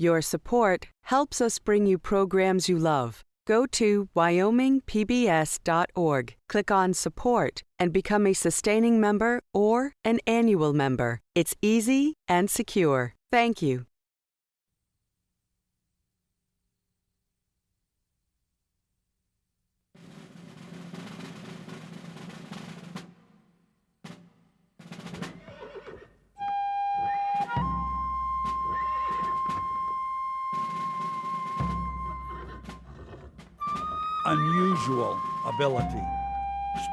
Your support helps us bring you programs you love. Go to wyomingpbs.org, click on Support, and become a sustaining member or an annual member. It's easy and secure. Thank you. Unusual ability,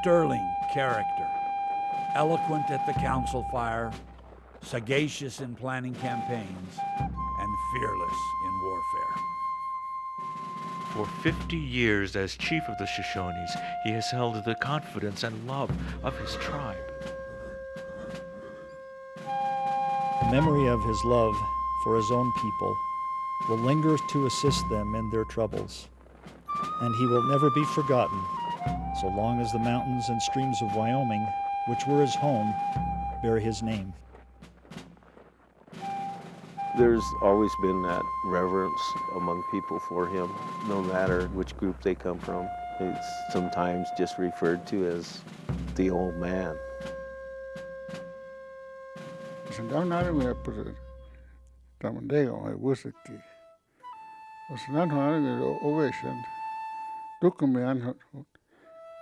sterling character, eloquent at the council fire, sagacious in planning campaigns, and fearless in warfare. For 50 years as chief of the Shoshones, he has held the confidence and love of his tribe. The memory of his love for his own people will linger to assist them in their troubles and he will never be forgotten so long as the mountains and streams of Wyoming, which were his home, bear his name. There's always been that reverence among people for him, no matter which group they come from. It's sometimes just referred to as the old man. Dokumian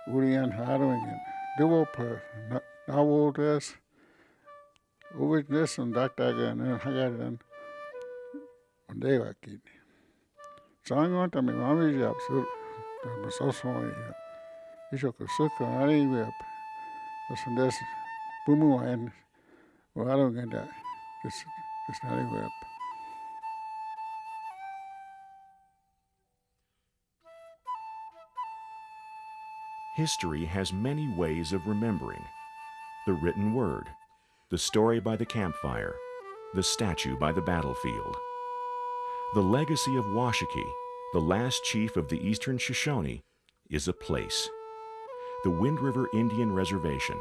Urian Harwingen, developer Nawodes, Uwitness and Daktagan and Hagadan on Devakini. Sangon to me, Japsu, the Sosoi, Ishoko Suka, Ari Web, the Sundes Bumu and Warungen, this is History has many ways of remembering. The written word, the story by the campfire, the statue by the battlefield. The legacy of Washakie, the last chief of the eastern Shoshone, is a place. The Wind River Indian Reservation,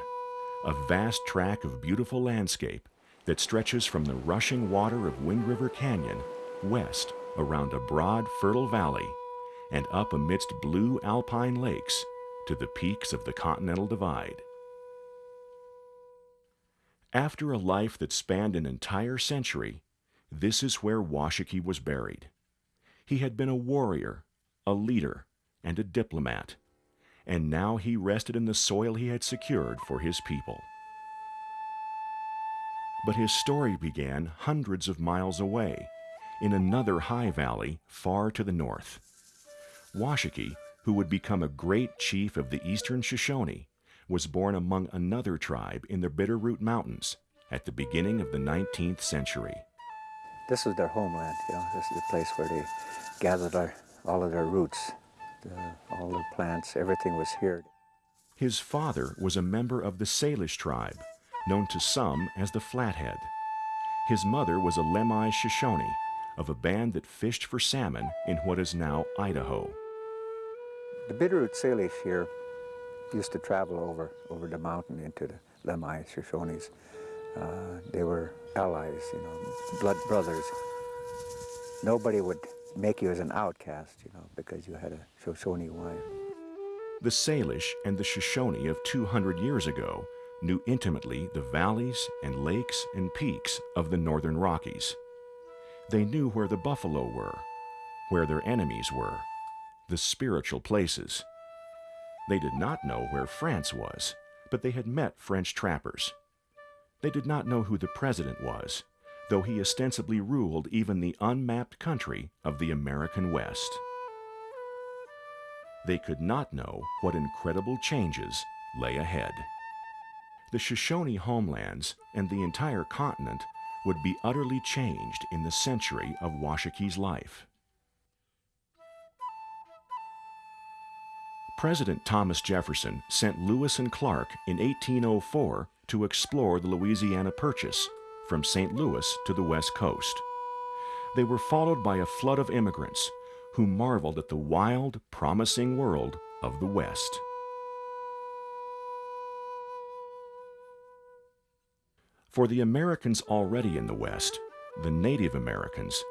a vast tract of beautiful landscape that stretches from the rushing water of Wind River Canyon west around a broad, fertile valley and up amidst blue alpine lakes to the peaks of the Continental Divide. After a life that spanned an entire century, this is where Washakie was buried. He had been a warrior, a leader, and a diplomat, and now he rested in the soil he had secured for his people. But his story began hundreds of miles away, in another high valley far to the north. Washakie who would become a great chief of the eastern Shoshone, was born among another tribe in the Bitterroot Mountains at the beginning of the 19th century. This was their homeland, you know, this is the place where they gathered our, all of their roots, the, all the plants, everything was here. His father was a member of the Salish tribe, known to some as the Flathead. His mother was a Lemhi Shoshone, of a band that fished for salmon in what is now Idaho. The Bitterroot Salish here used to travel over, over the mountain into the Lemhi Shoshones. Uh, they were allies, you know, blood brothers. Nobody would make you as an outcast, you know, because you had a Shoshone wife. The Salish and the Shoshone of 200 years ago knew intimately the valleys and lakes and peaks of the northern Rockies. They knew where the buffalo were, where their enemies were, the spiritual places. They did not know where France was, but they had met French trappers. They did not know who the president was, though he ostensibly ruled even the unmapped country of the American West. They could not know what incredible changes lay ahead. The Shoshone homelands and the entire continent would be utterly changed in the century of Washakie's life. President Thomas Jefferson sent Lewis and Clark in 1804 to explore the Louisiana Purchase from St. Louis to the west coast. They were followed by a flood of immigrants who marveled at the wild, promising world of the West. For the Americans already in the West, the Native Americans,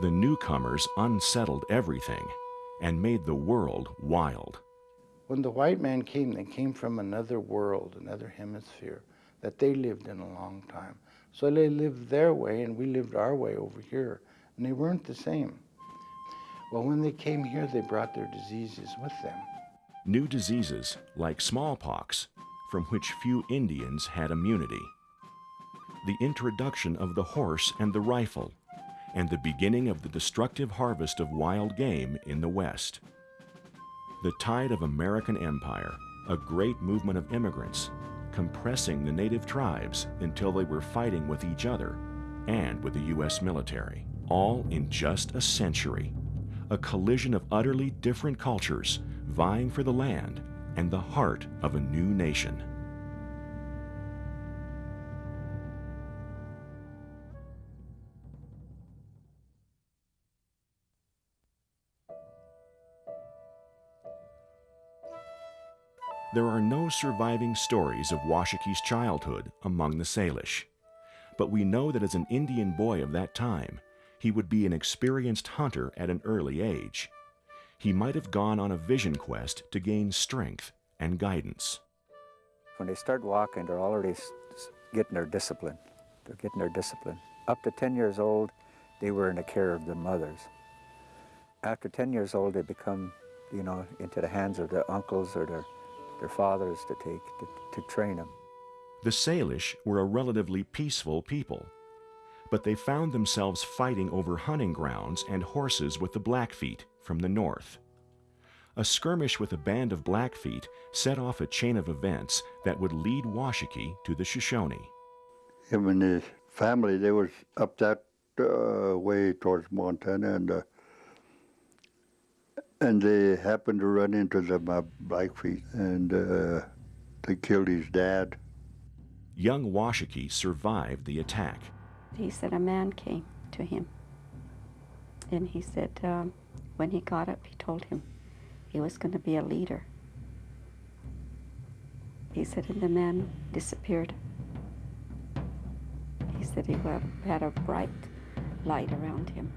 The newcomers unsettled everything and made the world wild. When the white man came, they came from another world, another hemisphere that they lived in a long time. So they lived their way and we lived our way over here, and they weren't the same. Well, when they came here, they brought their diseases with them. New diseases, like smallpox, from which few Indians had immunity. The introduction of the horse and the rifle, and the beginning of the destructive harvest of wild game in the West. The tide of American empire, a great movement of immigrants, compressing the native tribes until they were fighting with each other and with the U.S. military, all in just a century. A collision of utterly different cultures vying for the land and the heart of a new nation. There are no surviving stories of Washakie's childhood among the Salish, but we know that as an Indian boy of that time, he would be an experienced hunter at an early age. He might have gone on a vision quest to gain strength and guidance. When they start walking, they're already getting their discipline. They're getting their discipline. Up to 10 years old, they were in the care of their mothers. After 10 years old, they become, you know, into the hands of their uncles or their their fathers to take to, to train them. The Salish were a relatively peaceful people, but they found themselves fighting over hunting grounds and horses with the Blackfeet from the north. A skirmish with a band of Blackfeet set off a chain of events that would lead Washakie to the Shoshone. Him and his family, they was up that uh, way towards Montana, and uh, and they happened to run into the uh, Blackfeet, and uh, they killed his dad. Young Washakie survived the attack. He said a man came to him, and he said um, when he got up, he told him he was going to be a leader. He said, and the man disappeared. He said he had a bright light around him.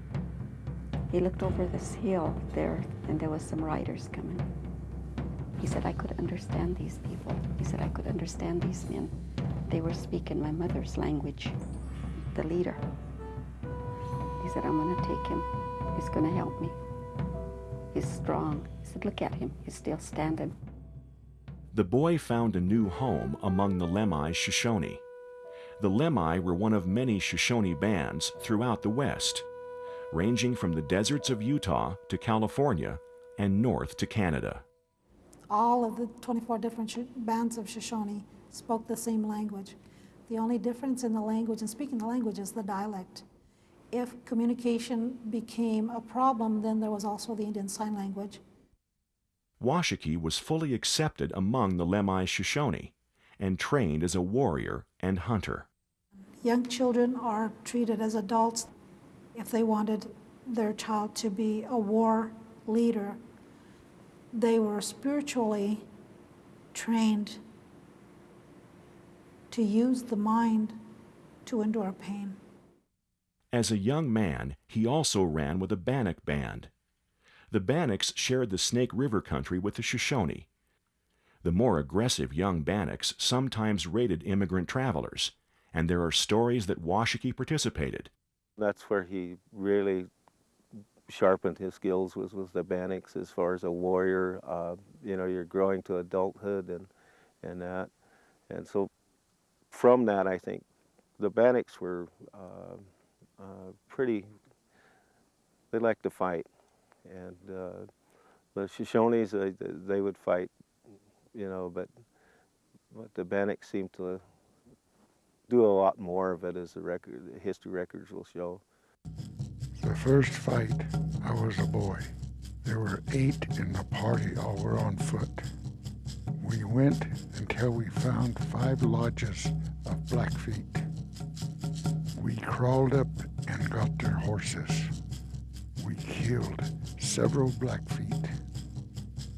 He looked over this hill there, and there was some riders coming. He said, I could understand these people. He said, I could understand these men. They were speaking my mother's language, the leader. He said, I'm going to take him. He's going to help me. He's strong. He said, look at him. He's still standing. The boy found a new home among the Lemhi Shoshone. The Lemhi were one of many Shoshone bands throughout the West ranging from the deserts of Utah to California and north to Canada. All of the 24 different bands of Shoshone spoke the same language. The only difference in the language and speaking the language is the dialect. If communication became a problem, then there was also the Indian Sign Language. Washakie was fully accepted among the Lemhi Shoshone and trained as a warrior and hunter. Young children are treated as adults if they wanted their child to be a war leader, they were spiritually trained to use the mind to endure pain. As a young man, he also ran with a Bannock band. The Bannocks shared the Snake River country with the Shoshone. The more aggressive young Bannocks sometimes raided immigrant travelers, and there are stories that Washakie participated, that's where he really sharpened his skills was with the Bannocks as far as a warrior. Uh, you know, you're growing to adulthood and and that, and so from that, I think the Bannocks were uh, uh, pretty. They liked to fight, and uh, the Shoshones they, they would fight, you know, but but the Bannocks seemed to do a lot more of it as the record, the history records will show. The first fight, I was a boy. There were eight in the party, all were on foot. We went until we found five lodges of Blackfeet. We crawled up and got their horses. We killed several Blackfeet.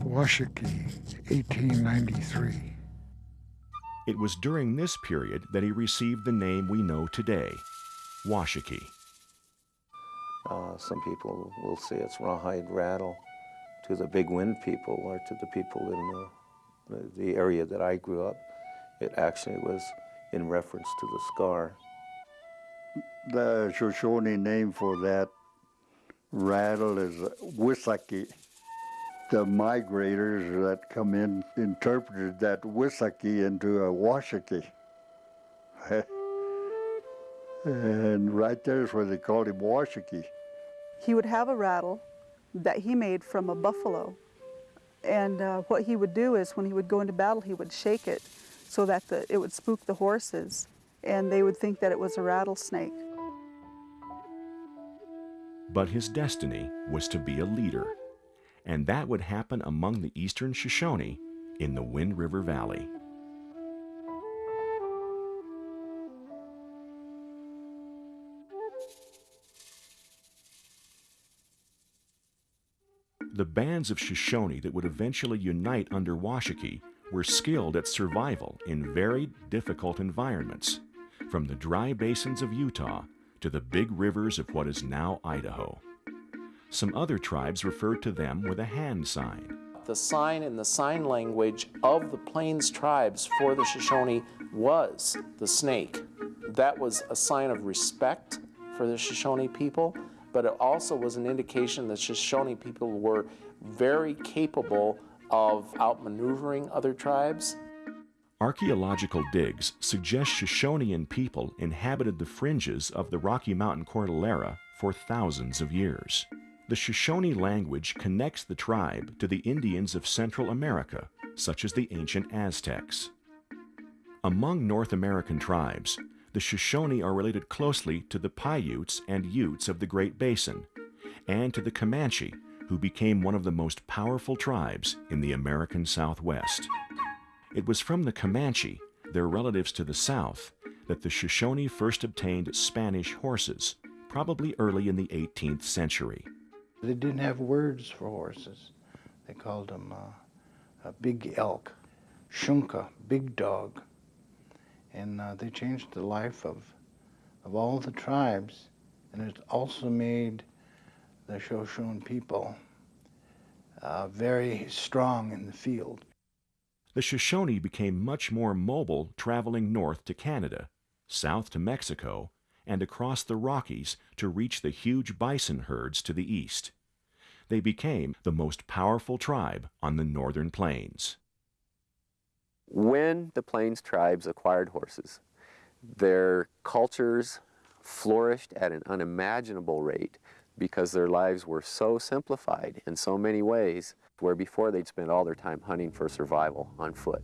Washakie, 1893. It was during this period that he received the name we know today, Washakie. Uh, some people will say it's rawhide rattle to the big wind people or to the people in the, the area that I grew up. It actually was in reference to the scar. The Shoshone name for that rattle is Wisaki. The migrators that come in interpreted that Wisaki into a Washaki. and right there is where they called him Washaki. He would have a rattle that he made from a buffalo. And uh, what he would do is when he would go into battle, he would shake it so that the, it would spook the horses and they would think that it was a rattlesnake. But his destiny was to be a leader, and that would happen among the eastern Shoshone in the Wind River Valley. The bands of Shoshone that would eventually unite under Washakie were skilled at survival in very difficult environments, from the dry basins of Utah to the big rivers of what is now Idaho. Some other tribes referred to them with a hand sign. The sign in the sign language of the Plains tribes for the Shoshone was the snake. That was a sign of respect for the Shoshone people but it also was an indication that Shoshone people were very capable of outmaneuvering other tribes. Archaeological digs suggest Shoshonean people inhabited the fringes of the Rocky Mountain Cordillera for thousands of years. The Shoshone language connects the tribe to the Indians of Central America, such as the ancient Aztecs. Among North American tribes, the Shoshone are related closely to the Paiutes and Utes of the Great Basin, and to the Comanche, who became one of the most powerful tribes in the American Southwest. It was from the Comanche, their relatives to the south, that the Shoshone first obtained Spanish horses, probably early in the 18th century. They didn't have words for horses. They called them uh, a big elk, shunka, big dog, and uh, they changed the life of, of all the tribes, and it also made the Shoshone people uh, very strong in the field. The Shoshone became much more mobile traveling north to Canada, south to Mexico, and across the Rockies to reach the huge bison herds to the east. They became the most powerful tribe on the northern plains. When the Plains tribes acquired horses, their cultures flourished at an unimaginable rate because their lives were so simplified in so many ways, where before they'd spend all their time hunting for survival on foot.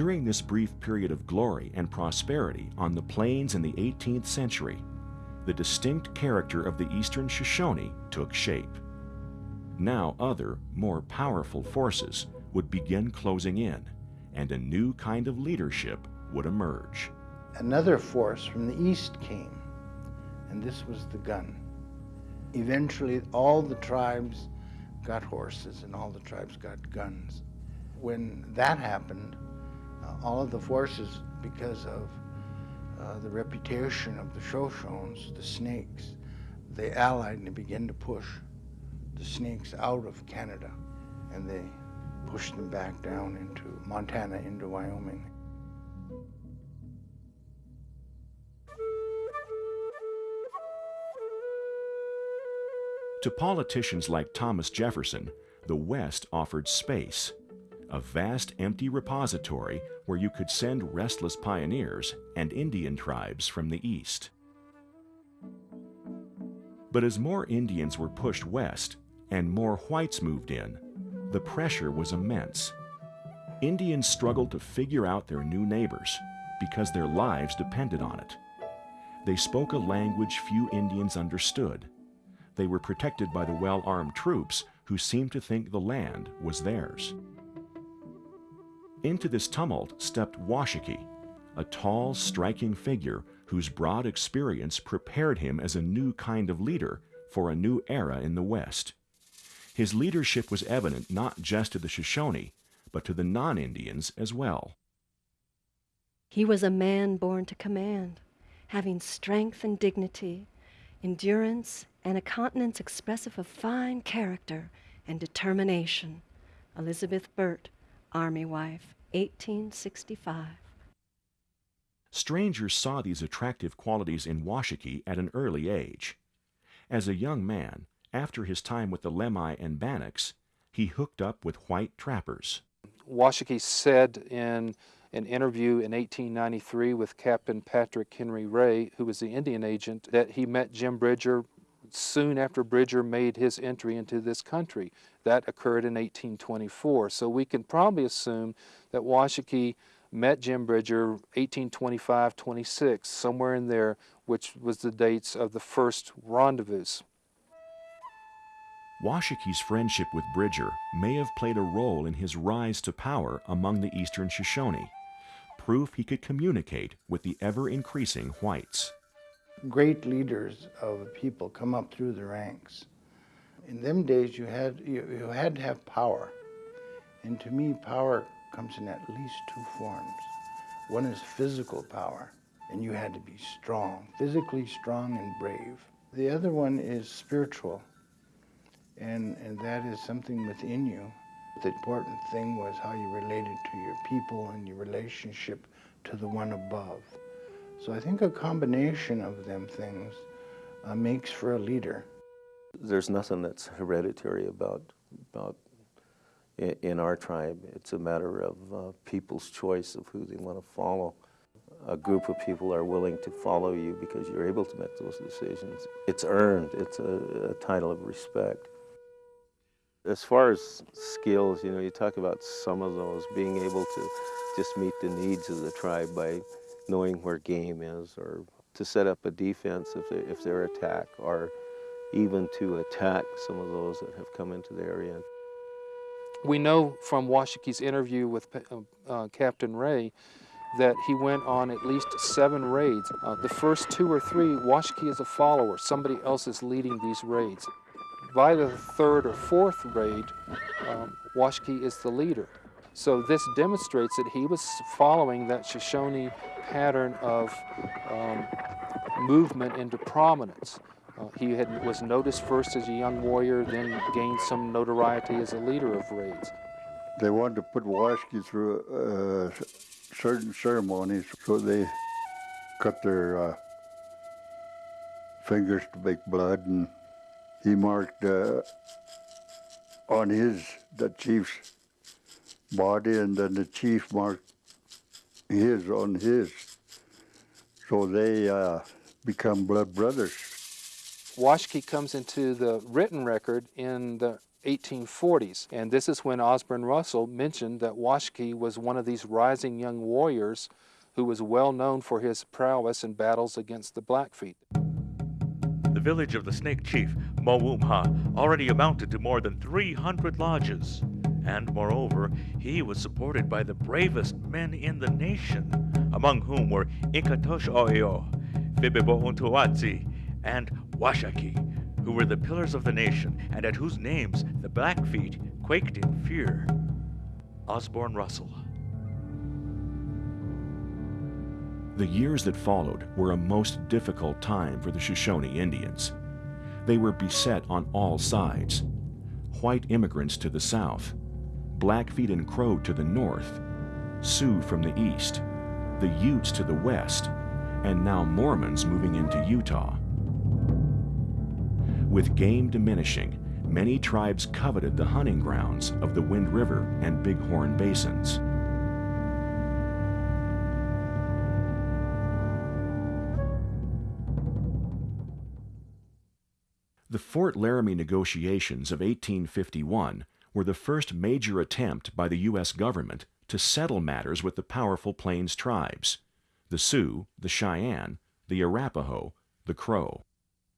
During this brief period of glory and prosperity on the plains in the 18th century, the distinct character of the Eastern Shoshone took shape. Now other, more powerful forces would begin closing in, and a new kind of leadership would emerge. Another force from the east came, and this was the gun. Eventually, all the tribes got horses and all the tribes got guns. When that happened, all of the forces, because of uh, the reputation of the Shoshones, the snakes, they allied and they began to push the snakes out of Canada, and they pushed them back down into Montana, into Wyoming. To politicians like Thomas Jefferson, the West offered space, a vast empty repository where you could send restless pioneers and Indian tribes from the East. But as more Indians were pushed west and more whites moved in, the pressure was immense. Indians struggled to figure out their new neighbors because their lives depended on it. They spoke a language few Indians understood they were protected by the well-armed troops who seemed to think the land was theirs. Into this tumult stepped Washakie, a tall, striking figure whose broad experience prepared him as a new kind of leader for a new era in the West. His leadership was evident not just to the Shoshone, but to the non-Indians as well. He was a man born to command, having strength and dignity, endurance, and a countenance expressive of fine character and determination. Elizabeth Burt, Army Wife, 1865. Strangers saw these attractive qualities in Washakie at an early age. As a young man, after his time with the Lemhi and Bannocks, he hooked up with white trappers. Washakie said in an interview in 1893 with Captain Patrick Henry Ray, who was the Indian agent, that he met Jim Bridger soon after Bridger made his entry into this country. That occurred in 1824. So we can probably assume that Washakie met Jim Bridger 1825-26, somewhere in there, which was the dates of the first rendezvous. Washakie's friendship with Bridger may have played a role in his rise to power among the eastern Shoshone, proof he could communicate with the ever-increasing whites. Great leaders of people come up through the ranks. In them days, you had, you, you had to have power. And to me, power comes in at least two forms. One is physical power, and you had to be strong, physically strong and brave. The other one is spiritual, and, and that is something within you. The important thing was how you related to your people and your relationship to the one above. So I think a combination of them things uh, makes for a leader. There's nothing that's hereditary about, about in our tribe. It's a matter of uh, people's choice of who they want to follow. A group of people are willing to follow you because you're able to make those decisions. It's earned. It's a, a title of respect. As far as skills, you know, you talk about some of those, being able to just meet the needs of the tribe by knowing where game is or to set up a defense if, they, if they're attacked or even to attack some of those that have come into the area. We know from Washakie's interview with uh, uh, Captain Ray that he went on at least seven raids. Uh, the first two or three, Washakie is a follower. Somebody else is leading these raids. By the third or fourth raid, um, is the leader. So this demonstrates that he was following that Shoshone pattern of um, movement into prominence. Uh, he had, was noticed first as a young warrior, then gained some notoriety as a leader of raids. They wanted to put Washakie through uh, certain ceremonies, so they cut their uh, fingers to make blood, and he marked uh, on his, the chief's body, and then the chief marked his on his. So they uh, become blood brothers. Washakie comes into the written record in the 1840s, and this is when Osborne Russell mentioned that Washakie was one of these rising young warriors who was well known for his prowess in battles against the Blackfeet. The village of the Snake Chief, Mowumha, already amounted to more than 300 lodges, and moreover, he was supported by the bravest men in the nation, among whom were Inkatosh Oyo, Untuatsi, and Washakie, who were the pillars of the nation and at whose names the Blackfeet quaked in fear. Osborne Russell. The years that followed were a most difficult time for the Shoshone Indians. They were beset on all sides. White immigrants to the south, Blackfeet and Crow to the north, Sioux from the east, the Utes to the west, and now Mormons moving into Utah. With game diminishing, many tribes coveted the hunting grounds of the Wind River and Bighorn basins. The Fort Laramie negotiations of 1851 were the first major attempt by the U.S. government to settle matters with the powerful Plains tribes, the Sioux, the Cheyenne, the Arapaho, the Crow.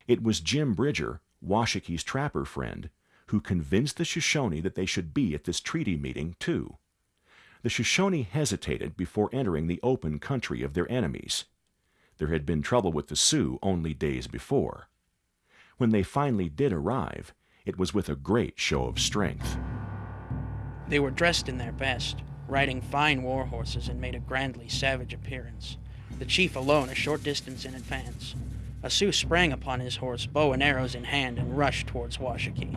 It was Jim Bridger, Washakie's trapper friend, who convinced the Shoshone that they should be at this treaty meeting, too. The Shoshone hesitated before entering the open country of their enemies. There had been trouble with the Sioux only days before. When they finally did arrive, it was with a great show of strength. They were dressed in their best, riding fine war horses, and made a grandly savage appearance, the chief alone a short distance in advance. A Sioux sprang upon his horse, bow and arrows in hand, and rushed towards Washakie.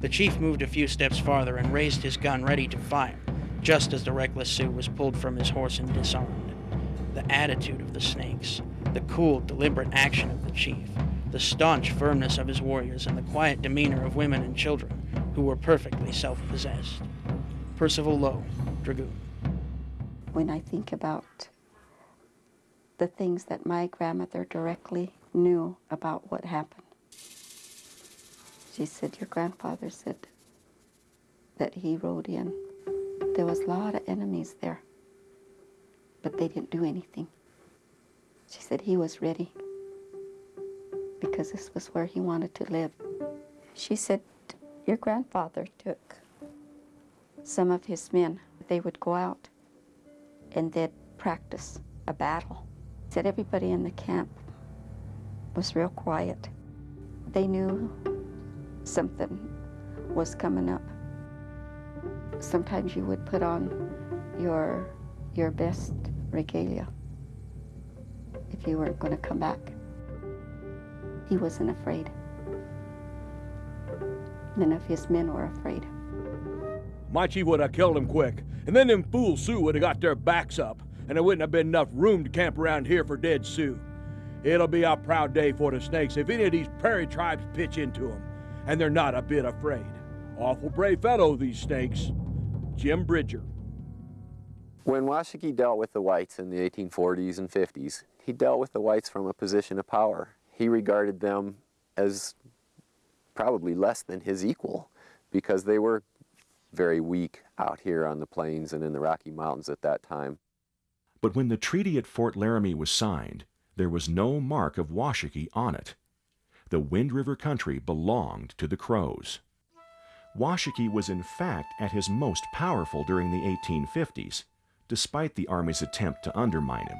The chief moved a few steps farther and raised his gun ready to fire, just as the reckless Sioux was pulled from his horse and disarmed. The attitude of the Snakes, the cool, deliberate action of the chief, the staunch firmness of his warriors, and the quiet demeanor of women and children who were perfectly self possessed. Percival Lowe, Dragoon. When I think about the things that my grandmother directly knew about what happened, she said, Your grandfather said that he rode in. There was a lot of enemies there, but they didn't do anything. She said he was ready because this was where he wanted to live. She said, Your grandfather took some of his men. They would go out and they'd practice a battle. Said everybody in the camp was real quiet. They knew something was coming up. Sometimes you would put on your your best regalia if you weren't going to come back. He wasn't afraid. None of his men were afraid. My chief would have killed him quick, and then them fool Sioux would have got their backs up, and there wouldn't have been enough room to camp around here for dead Sioux. It'll be a proud day for the Snakes if any of these prairie tribes pitch into into 'em, and they're not a bit afraid. Awful brave fellow, these Snakes. Jim Bridger. When Washakie dealt with the whites in the 1840s and 50s, he dealt with the whites from a position of power. He regarded them as probably less than his equal because they were very weak out here on the plains and in the Rocky Mountains at that time. But when the treaty at Fort Laramie was signed, there was no mark of Washakie on it. The Wind River country belonged to the Crows. Washakie was in fact at his most powerful during the 1850s, despite the Army's attempt to undermine him.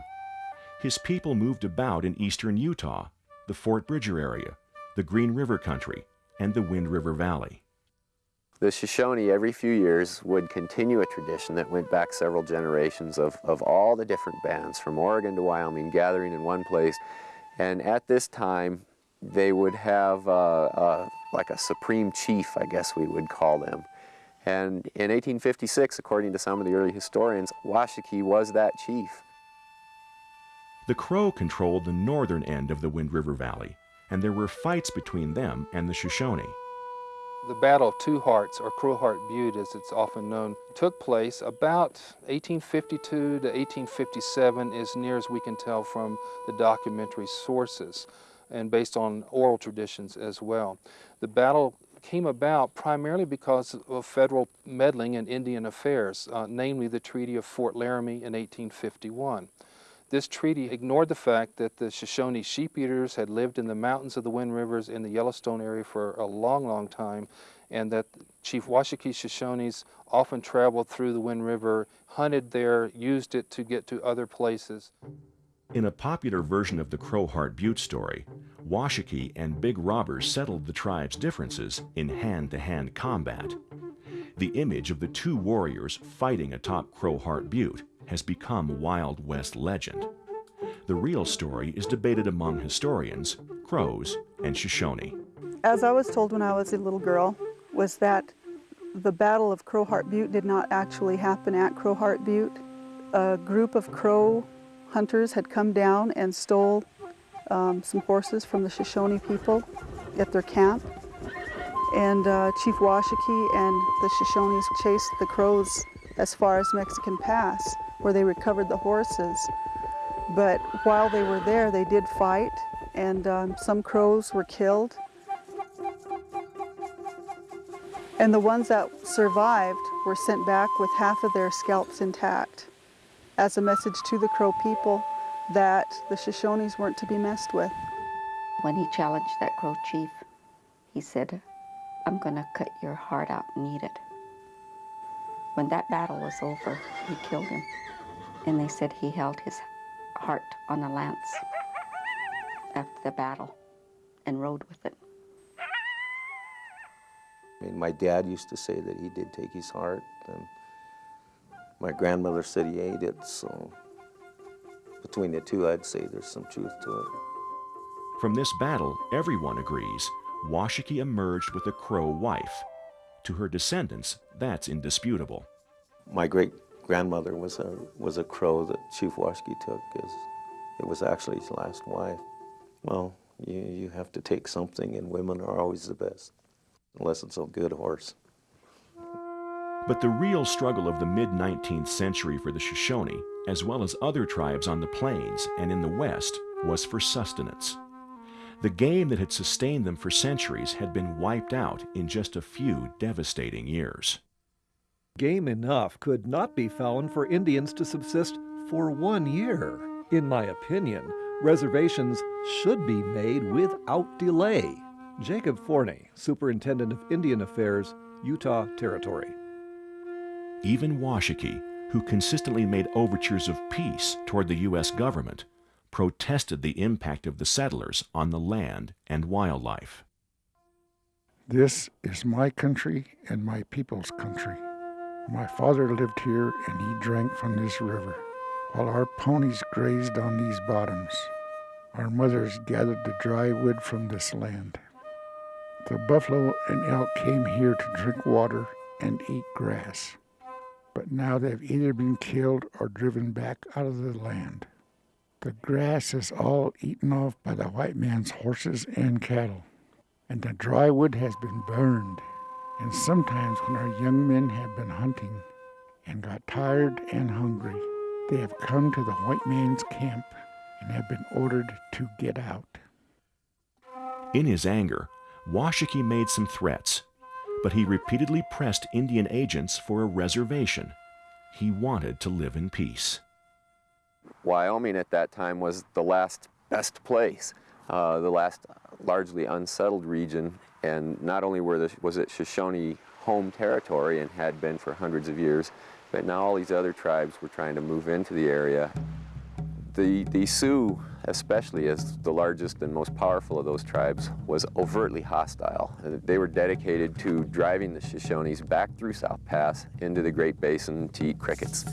His people moved about in eastern Utah, the Fort Bridger area, the Green River country, and the Wind River Valley. The Shoshone every few years would continue a tradition that went back several generations of, of all the different bands from Oregon to Wyoming gathering in one place. And at this time, they would have like a supreme chief, I guess we would call them. And in 1856, according to some of the early historians, Washakie was that chief. The Crow controlled the northern end of the Wind River Valley, and there were fights between them and the Shoshone. The Battle of Two Hearts, or Crowheart Butte as it's often known, took place about 1852 to 1857 as near as we can tell from the documentary sources and based on oral traditions as well. The battle came about primarily because of federal meddling in Indian affairs, uh, namely the Treaty of Fort Laramie in 1851. This treaty ignored the fact that the Shoshone sheep eaters had lived in the mountains of the Wind Rivers in the Yellowstone area for a long, long time, and that Chief Washakie Shoshones often traveled through the Wind River, hunted there, used it to get to other places. In a popular version of the Crowheart Butte story, Washakie and Big Robbers settled the tribe's differences in hand-to-hand combat. The image of the two warriors fighting atop Crowheart Butte has become a Wild West legend. The real story is debated among historians, Crows, and Shoshone. As I was told when I was a little girl, was that the Battle of Crowheart Butte did not actually happen at Crowheart Butte. A group of Crow hunters had come down and stole um, some horses from the Shoshone people at their camp. And uh, Chief Washakie and the Shoshones chased the Crows as far as Mexican Pass where they recovered the horses. But while they were there, they did fight, and um, some crows were killed. And the ones that survived were sent back with half of their scalps intact as a message to the Crow people that the Shoshones weren't to be messed with. When he challenged that Crow chief, he said, I'm going to cut your heart out and eat it. When that battle was over, he killed him and they said he held his heart on a lance after the battle and rode with it. I mean, my dad used to say that he did take his heart, and my grandmother said he ate it, so between the two, I'd say there's some truth to it. From this battle, everyone agrees, Washakie emerged with a Crow wife. To her descendants, that's indisputable. My great grandmother was a was a Crow that Chief Washakie took. As it was actually his last wife. Well, you you have to take something, and women are always the best, unless it's a good horse. But the real struggle of the mid 19th century for the Shoshone, as well as other tribes on the plains and in the West, was for sustenance. The game that had sustained them for centuries had been wiped out in just a few devastating years. Game enough could not be found for Indians to subsist for one year. In my opinion, reservations should be made without delay. Jacob Forney, Superintendent of Indian Affairs, Utah Territory. Even Washakie, who consistently made overtures of peace toward the U.S. government, protested the impact of the settlers on the land and wildlife. This is my country and my people's country. My father lived here and he drank from this river, while our ponies grazed on these bottoms. Our mothers gathered the dry wood from this land. The buffalo and elk came here to drink water and eat grass but now they've either been killed or driven back out of the land. The grass is all eaten off by the white man's horses and cattle, and the dry wood has been burned. And sometimes, when our young men have been hunting and got tired and hungry, they have come to the white man's camp and have been ordered to get out. In his anger, Washakie made some threats but he repeatedly pressed Indian agents for a reservation. He wanted to live in peace. Wyoming at that time was the last best place, uh, the last largely unsettled region, and not only the, was it Shoshone home territory and had been for hundreds of years, but now all these other tribes were trying to move into the area. The, the Sioux especially as the largest and most powerful of those tribes, was overtly hostile. They were dedicated to driving the Shoshones back through South Pass into the Great Basin to eat crickets.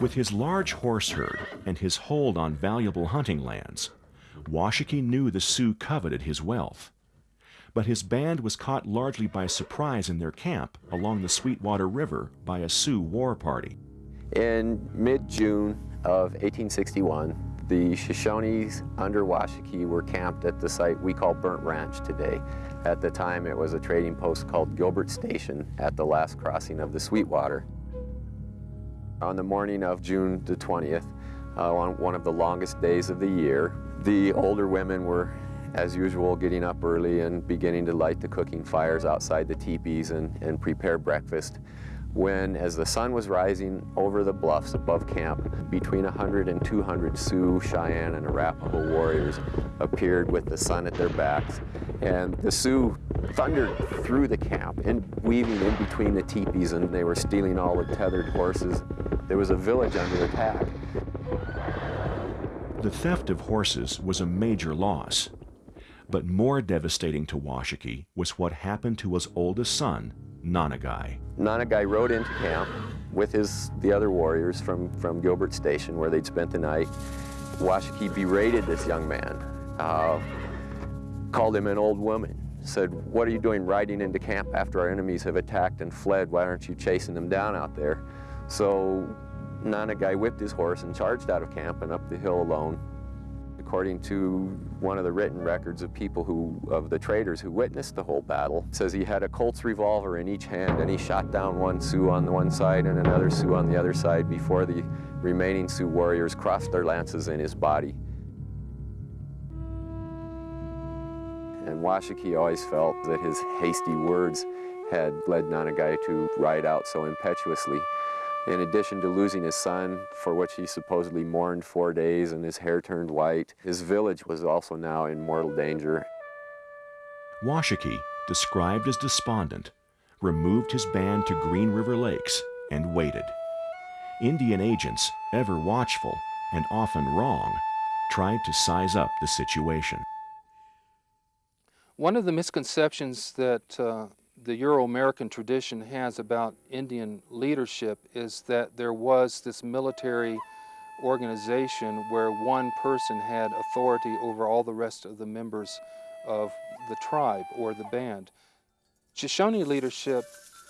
With his large horse herd and his hold on valuable hunting lands, Washakie knew the Sioux coveted his wealth. But his band was caught largely by surprise in their camp along the Sweetwater River by a Sioux war party. In mid-June of 1861, the Shoshones under Washakie were camped at the site we call Burnt Ranch today. At the time, it was a trading post called Gilbert Station at the last crossing of the Sweetwater. On the morning of June the 20th, uh, on one of the longest days of the year, the older women were, as usual, getting up early and beginning to light the cooking fires outside the teepees and, and prepare breakfast when, as the sun was rising over the bluffs above camp, between 100 and 200 Sioux, Cheyenne, and Arapaho warriors appeared with the sun at their backs. And the Sioux thundered through the camp and weaving in between the teepees, and they were stealing all the tethered horses. There was a village under attack. The theft of horses was a major loss. But more devastating to Washakie was what happened to his oldest son, Nanagai. Nanagai rode into camp with his the other warriors from, from Gilbert Station where they'd spent the night. Washakie berated this young man, uh, called him an old woman, said, what are you doing riding into camp after our enemies have attacked and fled? Why aren't you chasing them down out there? So Nanagai whipped his horse and charged out of camp and up the hill alone according to one of the written records of people who, of the traders who witnessed the whole battle, says he had a Colt's revolver in each hand and he shot down one Sioux on the one side and another Sioux on the other side before the remaining Sioux warriors crossed their lances in his body. And Washakie always felt that his hasty words had led Nanagai to ride out so impetuously. In addition to losing his son, for which he supposedly mourned four days and his hair turned white, his village was also now in mortal danger. Washakie, described as despondent, removed his band to Green River Lakes and waited. Indian agents, ever watchful and often wrong, tried to size up the situation. One of the misconceptions that uh, the Euro-American tradition has about Indian leadership is that there was this military organization where one person had authority over all the rest of the members of the tribe or the band. Shoshone leadership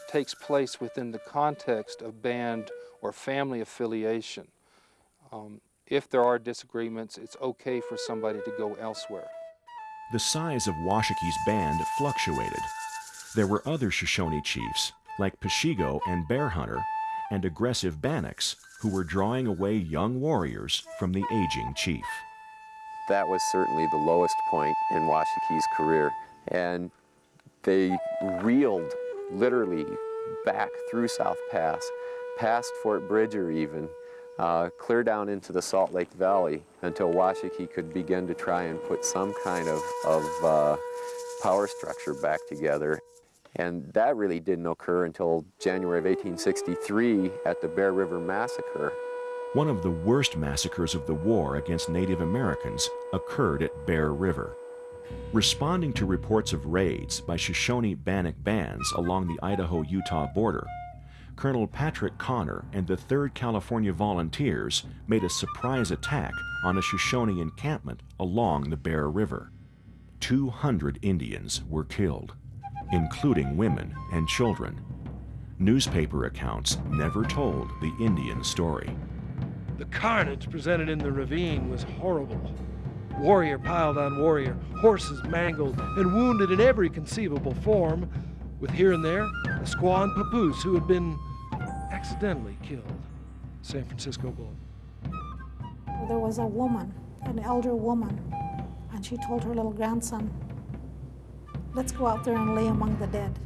takes place within the context of band or family affiliation. Um, if there are disagreements, it's okay for somebody to go elsewhere. The size of Washakie's band fluctuated. There were other Shoshone chiefs, like Peshigo and Bear Hunter, and aggressive Bannocks, who were drawing away young warriors from the aging chief. That was certainly the lowest point in Washakie's career, and they reeled literally back through South Pass, past Fort Bridger even, uh, clear down into the Salt Lake Valley until Washakie could begin to try and put some kind of, of uh, power structure back together. And that really didn't occur until January of 1863 at the Bear River Massacre. One of the worst massacres of the war against Native Americans occurred at Bear River. Responding to reports of raids by Shoshone Bannock bands along the Idaho-Utah border, Colonel Patrick Connor and the 3rd California Volunteers made a surprise attack on a Shoshone encampment along the Bear River. 200 Indians were killed, including women and children. Newspaper accounts never told the Indian story. The carnage presented in the ravine was horrible. Warrior piled on warrior, horses mangled and wounded in every conceivable form, with here and there a squaw and papoose who had been accidentally killed. San Francisco Bull. There was a woman, an elder woman, and she told her little grandson, let's go out there and lay among the dead,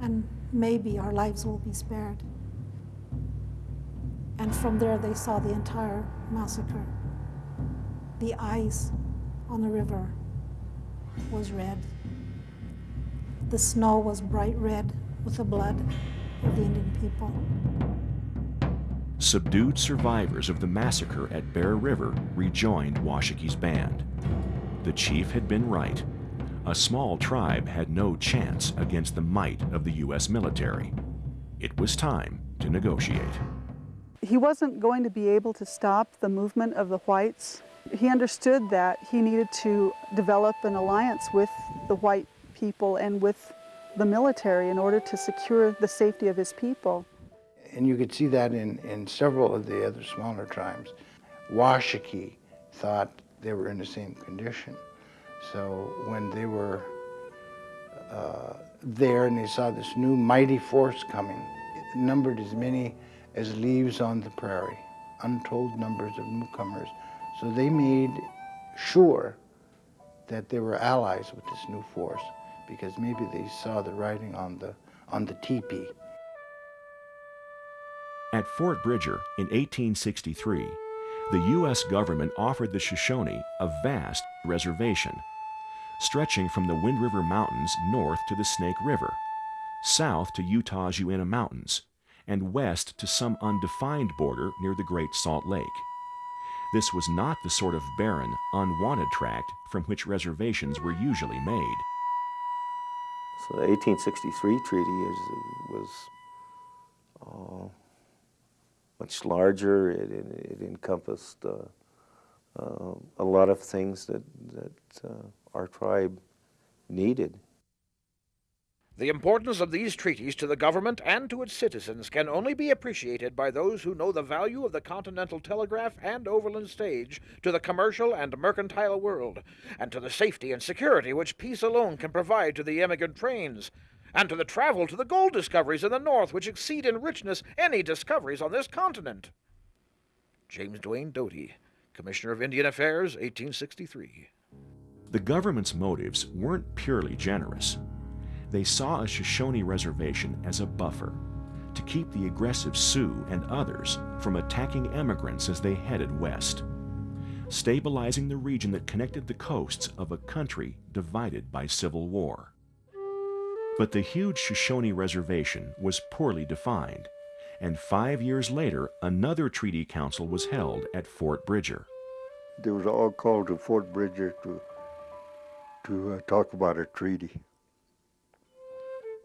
and maybe our lives will be spared. And from there they saw the entire massacre. The ice on the river was red. The snow was bright red with the blood of the Indian people. Subdued survivors of the massacre at Bear River rejoined Washakie's band. The chief had been right. A small tribe had no chance against the might of the U.S. military. It was time to negotiate. He wasn't going to be able to stop the movement of the whites. He understood that he needed to develop an alliance with the white people and with the military in order to secure the safety of his people. And you could see that in, in several of the other smaller tribes. Washakie thought they were in the same condition. So when they were uh, there and they saw this new mighty force coming, numbered as many as leaves on the prairie, untold numbers of newcomers. So they made sure that they were allies with this new force because maybe they saw the writing on the, on the teepee. At Fort Bridger in 1863, the U.S. government offered the Shoshone a vast reservation, stretching from the Wind River Mountains north to the Snake River, south to Utah's Uinta Mountains, and west to some undefined border near the Great Salt Lake. This was not the sort of barren, unwanted tract from which reservations were usually made. So the 1863 treaty is, was uh, much larger. It, it, it encompassed uh, uh, a lot of things that, that uh, our tribe needed. The importance of these treaties to the government and to its citizens can only be appreciated by those who know the value of the Continental Telegraph and Overland Stage to the commercial and mercantile world, and to the safety and security which peace alone can provide to the emigrant trains, and to the travel to the gold discoveries in the North which exceed in richness any discoveries on this continent. James Duane Doty, Commissioner of Indian Affairs, 1863. The government's motives weren't purely generous. They saw a Shoshone reservation as a buffer to keep the aggressive Sioux and others from attacking emigrants as they headed west, stabilizing the region that connected the coasts of a country divided by civil war. But the huge Shoshone reservation was poorly defined, and five years later, another treaty council was held at Fort Bridger. They was all called to Fort Bridger to, to uh, talk about a treaty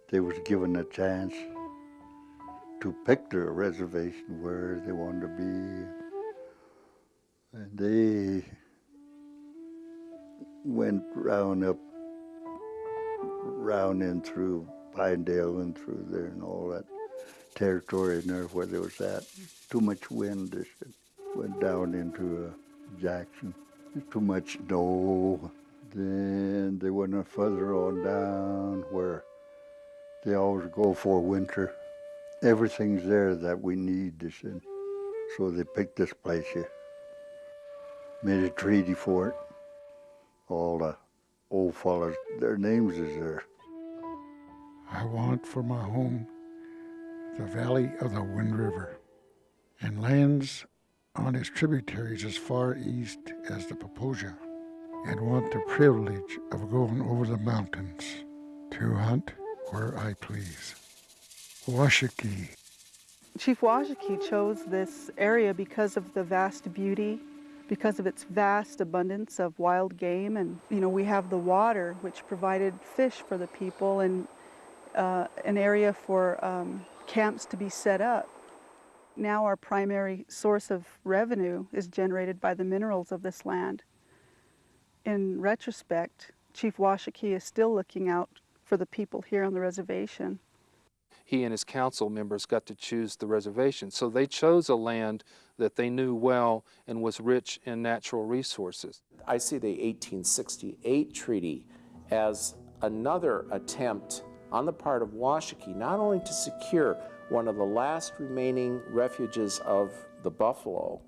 they was given a chance to pick their reservation where they wanted to be. And they went round up, round in through Pinedale and through there and all that territory in there where there was that. Too much wind, they. Went down into uh, Jackson. Too much snow. Then they went further on down where they always go for winter. Everything's there that we need, they said. So they picked this place here. Made a treaty for it. All the old fellas, their names is there. I want for my home the valley of the Wind River and lands on its tributaries as far east as the Popo Agie and want the privilege of going over the mountains to hunt where I please. Washakie. Chief Washakie chose this area because of the vast beauty, because of its vast abundance of wild game, and you know we have the water, which provided fish for the people and uh, an area for um, camps to be set up. Now our primary source of revenue is generated by the minerals of this land. In retrospect, Chief Washakie is still looking out for the people here on the reservation he and his council members got to choose the reservation. So they chose a land that they knew well and was rich in natural resources. I see the 1868 treaty as another attempt on the part of Washakie not only to secure one of the last remaining refuges of the buffalo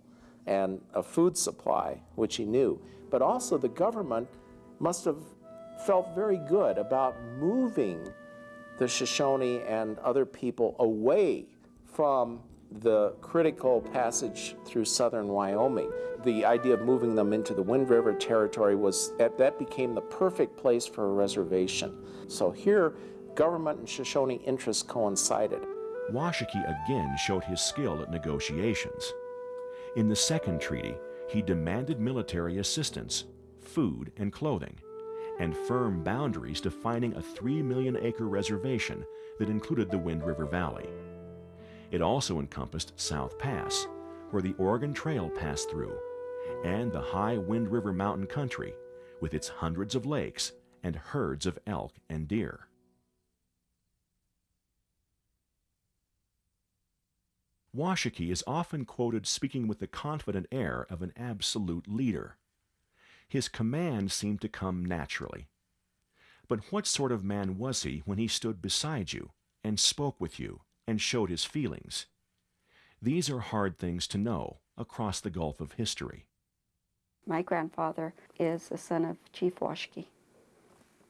and a food supply, which he knew, but also the government must have felt very good about moving the Shoshone and other people away from the critical passage through southern Wyoming. The idea of moving them into the Wind River territory was that became the perfect place for a reservation. So here, government and Shoshone interests coincided. Washakie again showed his skill at negotiations. In the second treaty, he demanded military assistance, food, and clothing and firm boundaries defining a 3 million acre reservation that included the Wind River Valley. It also encompassed South Pass, where the Oregon Trail passed through, and the high Wind River mountain country, with its hundreds of lakes and herds of elk and deer. Washakie is often quoted speaking with the confident air of an absolute leader. His command seemed to come naturally. But what sort of man was he when he stood beside you and spoke with you and showed his feelings? These are hard things to know across the gulf of history. My grandfather is the son of Chief Washakie.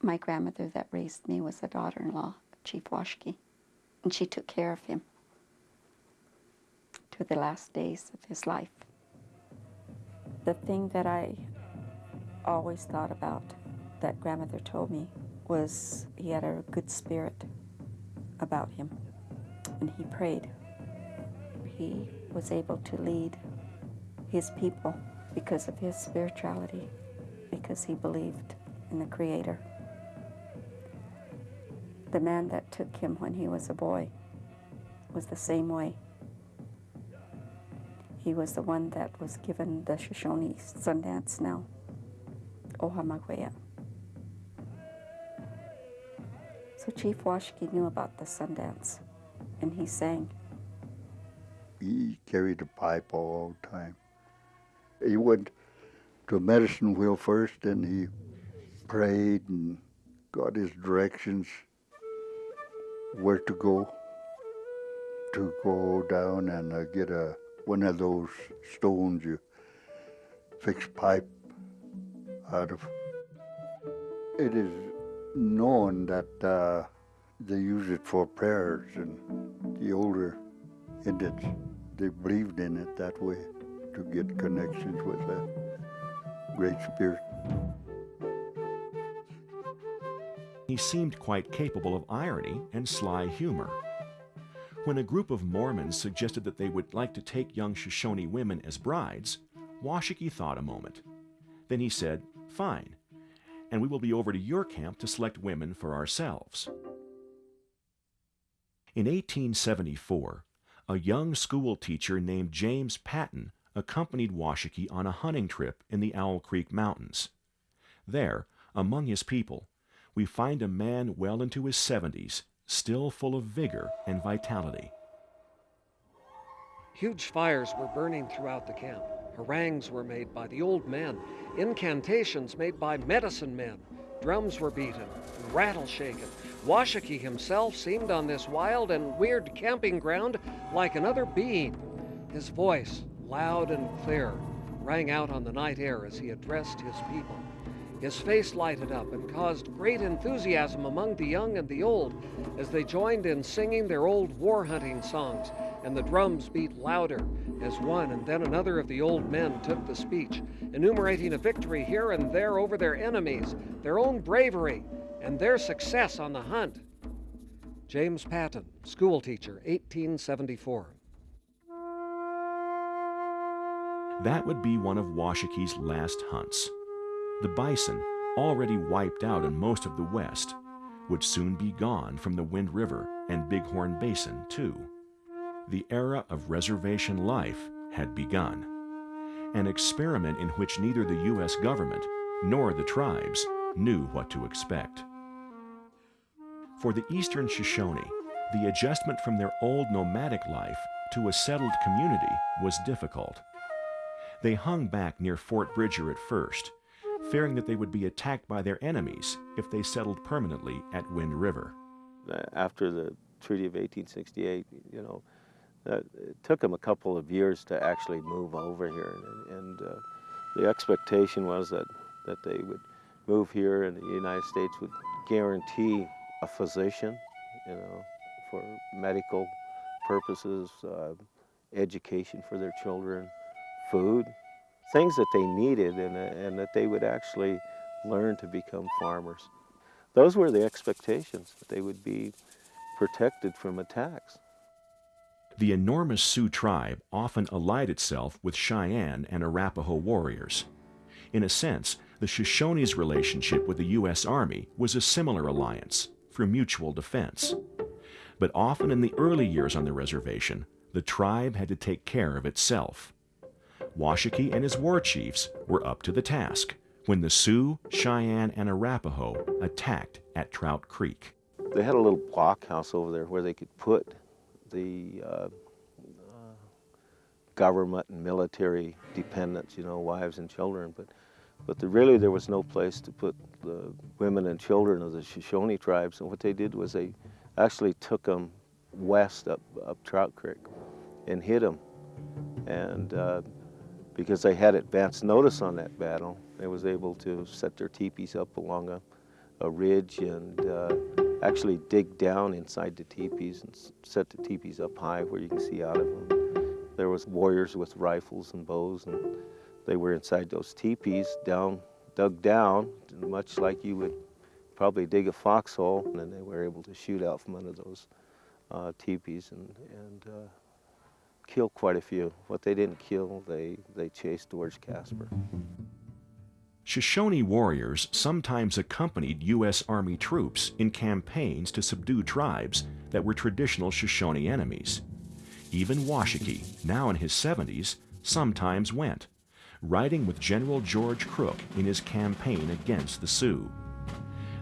My grandmother that raised me was a daughter-in-law of Chief Washakie, and she took care of him to the last days of his life. The thing that I always thought about that grandmother told me was he had a good spirit about him. and he prayed, he was able to lead his people because of his spirituality, because he believed in the Creator. The man that took him when he was a boy was the same way. He was the one that was given the Shoshone Sundance now. Ohamakwea. So Chief Washakie knew about the Sundance, and he sang. He carried a pipe all the time. He went to a medicine wheel first, and he prayed and got his directions where to go, to go down and uh, get a one of those stones you fix pipe out of. It is known that uh, they use it for prayers, and the older Indians, they believed in it that way to get connections with the Great Spirit. He seemed quite capable of irony and sly humor. When a group of Mormons suggested that they would like to take young Shoshone women as brides, Washakie thought a moment. Then he said, Fine, and we will be over to your camp to select women for ourselves. In 1874, a young school teacher named James Patton accompanied Washakie on a hunting trip in the Owl Creek Mountains. There, among his people, we find a man well into his 70s, still full of vigor and vitality. Huge fires were burning throughout the camp. Harangues were made by the old men, incantations made by medicine men. Drums were beaten, and rattle shaken. Washakie himself seemed on this wild and weird camping ground like another being. His voice, loud and clear, rang out on the night air as he addressed his people. His face lighted up and caused great enthusiasm among the young and the old as they joined in singing their old war hunting songs, and the drums beat louder as one and then another of the old men took the speech, enumerating a victory here and there over their enemies, their own bravery, and their success on the hunt. James Patton, schoolteacher, 1874. That would be one of Washakie's last hunts. The bison, already wiped out in most of the West, would soon be gone from the Wind River and Bighorn Basin, too. The era of reservation life had begun, an experiment in which neither the U.S. government nor the tribes knew what to expect. For the Eastern Shoshone, the adjustment from their old nomadic life to a settled community was difficult. They hung back near Fort Bridger at first, fearing that they would be attacked by their enemies if they settled permanently at Wind River. After the Treaty of 1868, you know, uh, it took them a couple of years to actually move over here, and, and uh, the expectation was that, that they would move here and the United States would guarantee a physician, you know, for medical purposes, uh, education for their children, food, things that they needed and, uh, and that they would actually learn to become farmers. Those were the expectations, that they would be protected from attacks. The enormous Sioux tribe often allied itself with Cheyenne and Arapaho warriors. In a sense, the Shoshones' relationship with the U.S. Army was a similar alliance for mutual defense. But often in the early years on the reservation, the tribe had to take care of itself. Washakie and his war chiefs were up to the task when the Sioux, Cheyenne, and Arapaho attacked at Trout Creek. They had a little blockhouse over there where they could put the uh, uh, government and military dependents, you know, wives and children, but but the, really there was no place to put the women and children of the Shoshone tribes, and what they did was they actually took them west up, up Trout Creek and hid them. And uh, because they had advance notice on that battle. They was able to set their teepees up along a, a ridge and uh, actually dig down inside the teepees and set the teepees up high where you can see out of them. There was warriors with rifles and bows and they were inside those teepees down, dug down, much like you would probably dig a foxhole, and they were able to shoot out from under those uh, teepees and, and uh, kill quite a few. What they didn't kill, they, they chased towards Casper. Shoshone warriors sometimes accompanied U.S. Army troops in campaigns to subdue tribes that were traditional Shoshone enemies. Even Washakie, now in his 70s, sometimes went, riding with General George Crook in his campaign against the Sioux.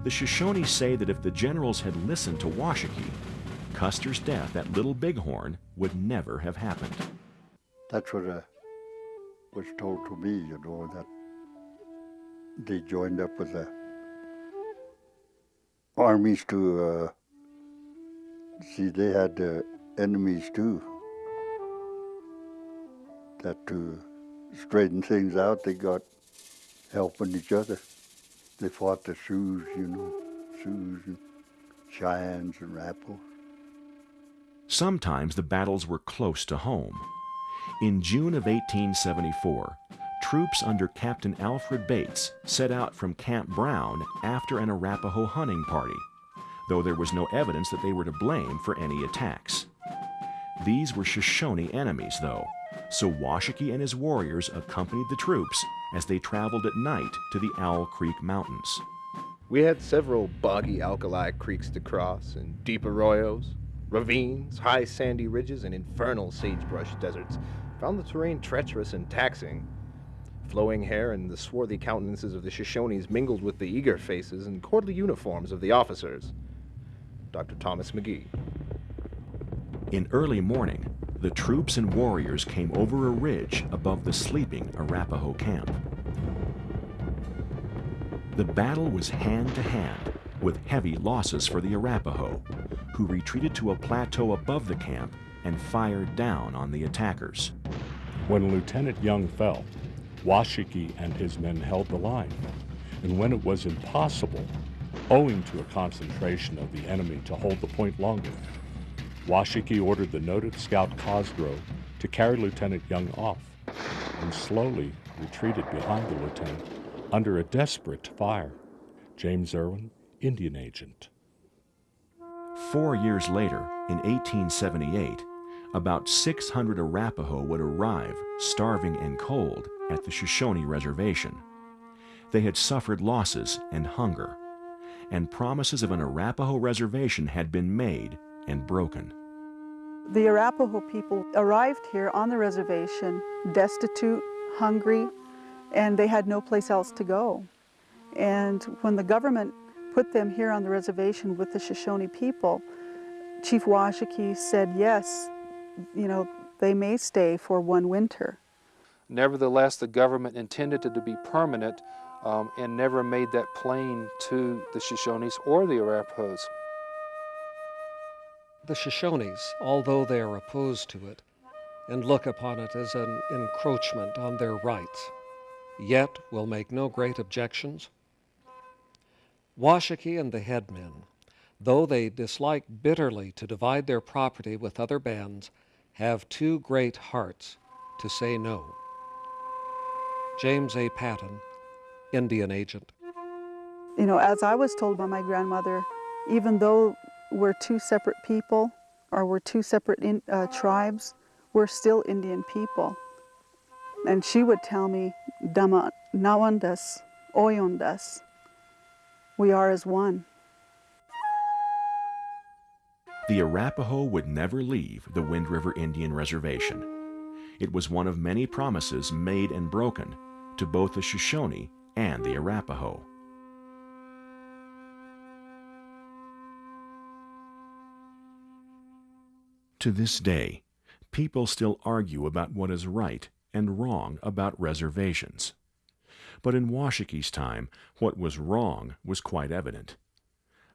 The Shoshone say that if the generals had listened to Washakie, Custer's death at Little Bighorn would never have happened. That's what uh, was told to me, you know, that they joined up with the armies to uh, see they had uh, enemies too. That to straighten things out, they got helping each other. They fought the Sioux, you know, Sioux and Cheyennes and Rappos. Sometimes the battles were close to home. In June of 1874, troops under Captain Alfred Bates set out from Camp Brown after an Arapaho hunting party, though there was no evidence that they were to blame for any attacks. These were Shoshone enemies, though, so Washakie and his warriors accompanied the troops as they traveled at night to the Owl Creek Mountains. We had several boggy alkali creeks to cross and deep arroyos, ravines, high sandy ridges, and infernal sagebrush deserts. found the terrain treacherous and taxing. Flowing hair and the swarthy countenances of the Shoshones mingled with the eager faces and courtly uniforms of the officers. Dr. Thomas Maghee. In early morning, the troops and warriors came over a ridge above the sleeping Arapaho camp. The battle was hand to hand, with heavy losses for the Arapaho, who retreated to a plateau above the camp and fired down on the attackers. When Lieutenant Young fell, Washakie and his men held the line, and when it was impossible, owing to a concentration of the enemy to hold the point longer, Washakie ordered the noted scout Cosgrove to carry Lieutenant Young off, and slowly retreated behind the lieutenant under a desperate fire. James Irwin, Indian Agent. Four years later, in 1878, about 600 Arapaho would arrive, starving and cold, at the Shoshone Reservation. They had suffered losses and hunger, and promises of an Arapaho reservation had been made and broken. The Arapaho people arrived here on the reservation destitute, hungry, and they had no place else to go. And when the government put them here on the reservation with the Shoshone people, Chief Washakie said, yes, you know, they may stay for one winter. Nevertheless, the government intended it to be permanent um, and never made that plain to the Shoshones or the Arapahoes. The Shoshones, although they are opposed to it and look upon it as an encroachment on their rights, yet will make no great objections. Washakie and the headmen, though they dislike bitterly to divide their property with other bands, have two great hearts to say no. James A. Patton, Indian agent. You know, as I was told by my grandmother, even though we're two separate people or we're two separate in, uh, tribes, we're still Indian people. And she would tell me, Dama nawandas, oyondas. We are as one. The Arapaho would never leave the Wind River Indian Reservation. It was one of many promises made and broken to both the Shoshone and the Arapaho. To this day, people still argue about what is right and wrong about reservations. But in Washakie's time, what was wrong was quite evident.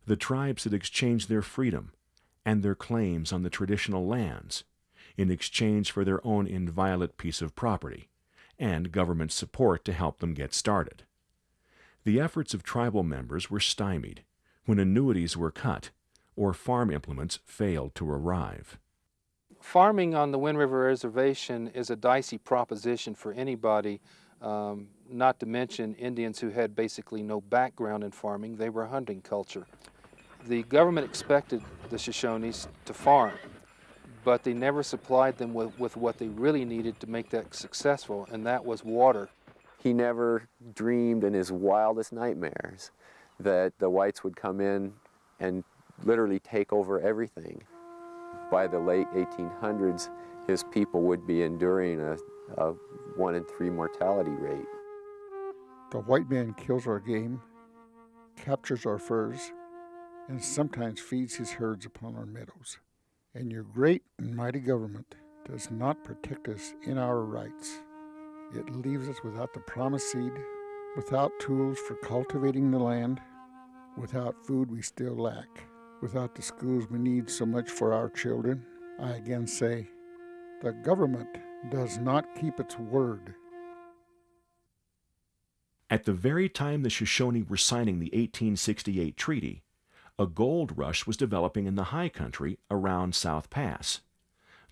The tribes had exchanged their freedom and their claims on the traditional lands in exchange for their own inviolate piece of property and government support to help them get started. The efforts of tribal members were stymied when annuities were cut or farm implements failed to arrive. Farming on the Wind River Reservation is a dicey proposition for anybody, um, not to mention Indians who had basically no background in farming. They were a hunting culture. The government expected the Shoshones to farm, but they never supplied them with, with what they really needed to make that successful, and that was water. He never dreamed in his wildest nightmares that the whites would come in and literally take over everything. By the late 1800s, his people would be enduring a, a one in three mortality rate. The white man kills our game, captures our furs, and sometimes feeds his herds upon our meadows and your great and mighty government does not protect us in our rights. It leaves us without the promised seed, without tools for cultivating the land, without food we still lack, without the schools we need so much for our children. I again say, the government does not keep its word. At the very time the Shoshone were signing the 1868 treaty, a gold rush was developing in the high country around South Pass.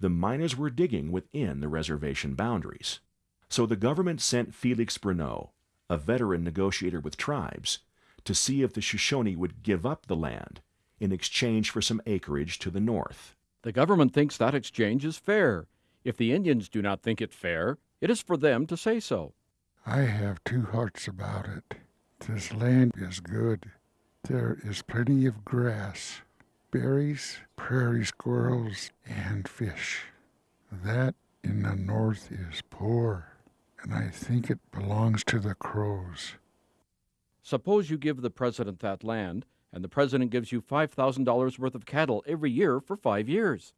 The miners were digging within the reservation boundaries. So the government sent Felix Brunot, a veteran negotiator with tribes, to see if the Shoshone would give up the land in exchange for some acreage to the north. The government thinks that exchange is fair. If the Indians do not think it fair, it is for them to say so. I have two hearts about it. This land is good. There is plenty of grass, berries, prairie squirrels, and fish. That in the north is poor, and I think it belongs to the Crows. Suppose you give the president that land, and the president gives you $5,000 worth of cattle every year for five years.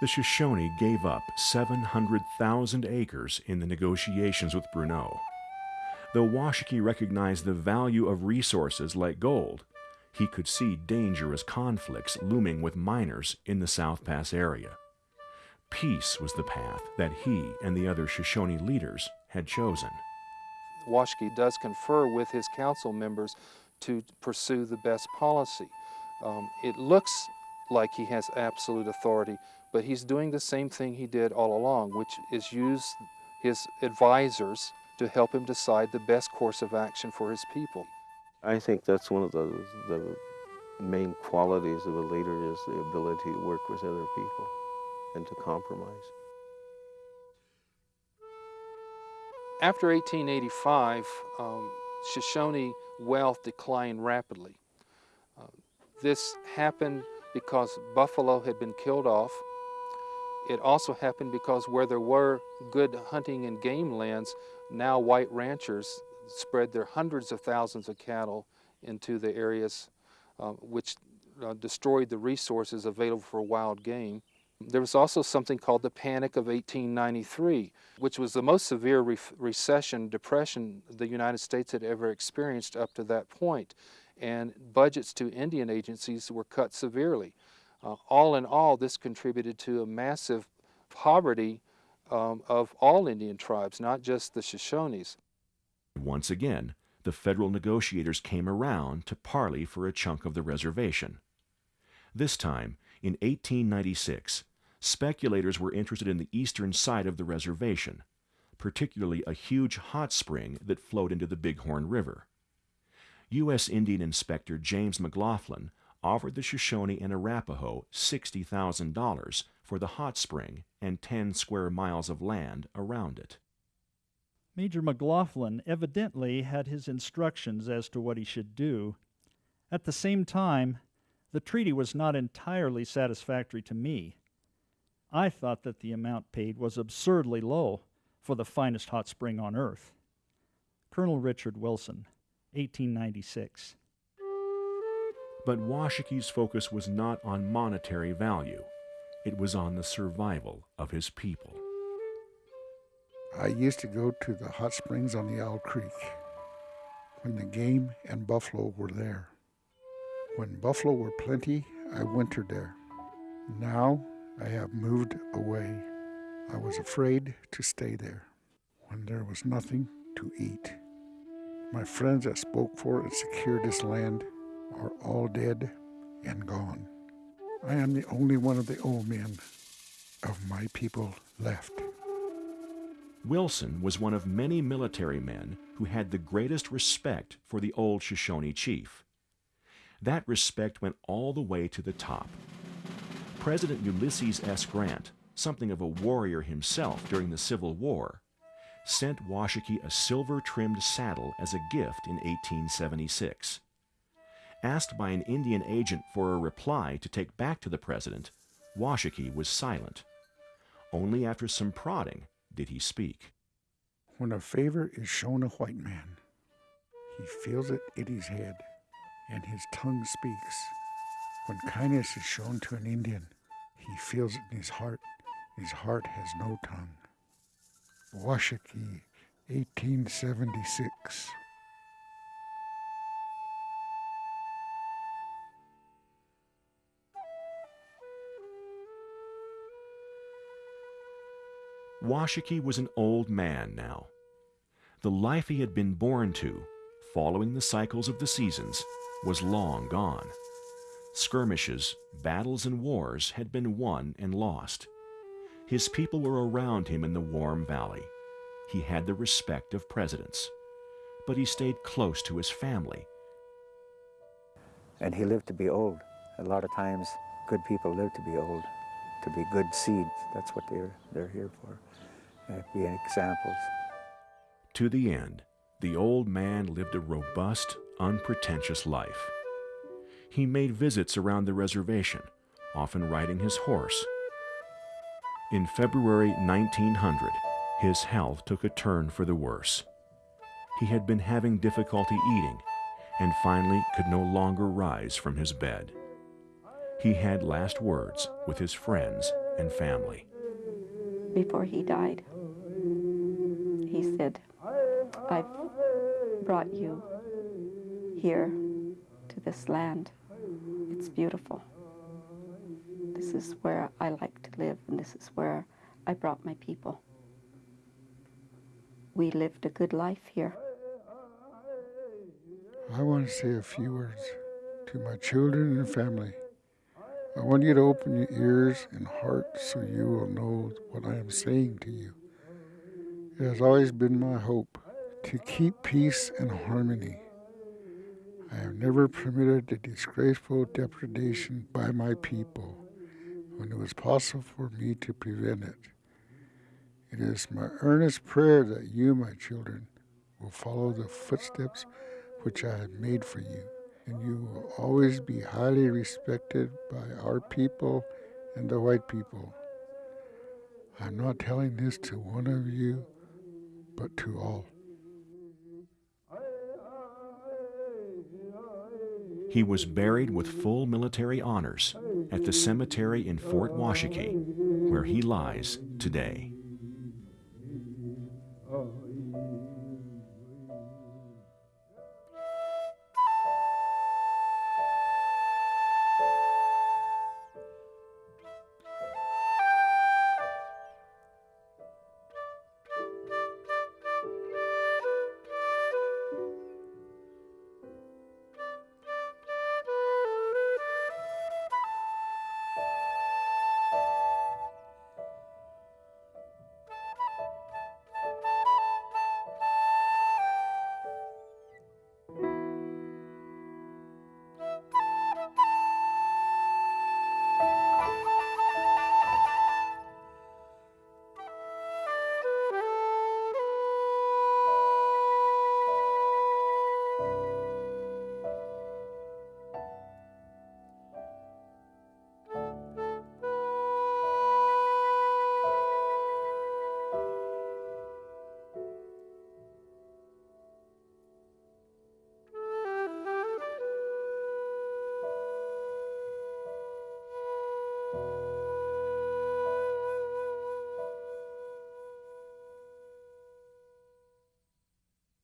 The Shoshone gave up 700,000 acres in the negotiations with Brunot. Though Washakie recognized the value of resources like gold, he could see dangerous conflicts looming with miners in the South Pass area. Peace was the path that he and the other Shoshone leaders had chosen. Washakie does confer with his council members to pursue the best policy. Um, it looks like he has absolute authority, but he's doing the same thing he did all along, which is use his advisors to help him decide the best course of action for his people. I think that's one of the, the main qualities of a leader is the ability to work with other people and to compromise. After 1885, um, Shoshone wealth declined rapidly. Uh, this happened because buffalo had been killed off. It also happened because where there were good hunting and game lands, now white ranchers spread their hundreds of thousands of cattle into the areas uh, which uh, destroyed the resources available for wild game. There was also something called the Panic of 1893, which was the most severe re recession, depression the United States had ever experienced up to that point. And budgets to Indian agencies were cut severely. Uh, all in all, this contributed to a massive poverty um, of all Indian tribes, not just the Shoshones. Once again, the federal negotiators came around to parley for a chunk of the reservation. This time, in 1896, speculators were interested in the eastern side of the reservation, particularly a huge hot spring that flowed into the Bighorn River. U.S. Indian Inspector James McLaughlin offered the Shoshone and Arapaho $60,000 for the hot spring and 10 square miles of land around it. Major McLaughlin evidently had his instructions as to what he should do. At the same time, the treaty was not entirely satisfactory to me. I thought that the amount paid was absurdly low for the finest hot spring on earth. Colonel Richard Wilson, 1896. But Washakie's focus was not on monetary value. It was on the survival of his people. I used to go to the hot springs on the Owl Creek when the game and buffalo were there. When buffalo were plenty, I wintered there. Now I have moved away. I was afraid to stay there when there was nothing to eat. My friends that spoke for and secured this land are all dead and gone. I am the only one of the old men of my people left. Wilson was one of many military men who had the greatest respect for the old Shoshone chief. That respect went all the way to the top. President Ulysses S. Grant, something of a warrior himself during the Civil War, sent Washakie a silver-trimmed saddle as a gift in 1876. Asked by an Indian agent for a reply to take back to the president, Washakie was silent. Only after some prodding did he speak. When a favor is shown a white man, he feels it in his head, and his tongue speaks. When kindness is shown to an Indian, he feels it in his heart. His heart has no tongue. Washakie, 1876. Washakie was an old man now. The life he had been born to, following the cycles of the seasons, was long gone. Skirmishes, battles, and wars had been won and lost. His people were around him in the warm valley. He had the respect of presidents. But he stayed close to his family. And he lived to be old. A lot of times, good people live to be old, to be good seeds. That's what they're, they're here for uh, being examples. To the end, the old man lived a robust, unpretentious life. He made visits around the reservation, often riding his horse. In February 1900, his health took a turn for the worse. He had been having difficulty eating and finally could no longer rise from his bed. He had last words with his friends and family. Before he died, he said, I've brought you here to this land. It's beautiful. This is where I like to live, and this is where I brought my people. We lived a good life here. I want to say a few words to my children and family. I want you to open your ears and heart so you will know what I am saying to you. It has always been my hope to keep peace and harmony. I have never permitted the disgraceful depredation by my people when it was possible for me to prevent it. It is my earnest prayer that you, my children, will follow the footsteps which I have made for you, and you will always be highly respected by our people and the white people. I'm not telling this to one of you, but to all. He was buried with full military honors at the cemetery in Fort Washakie, where he lies today.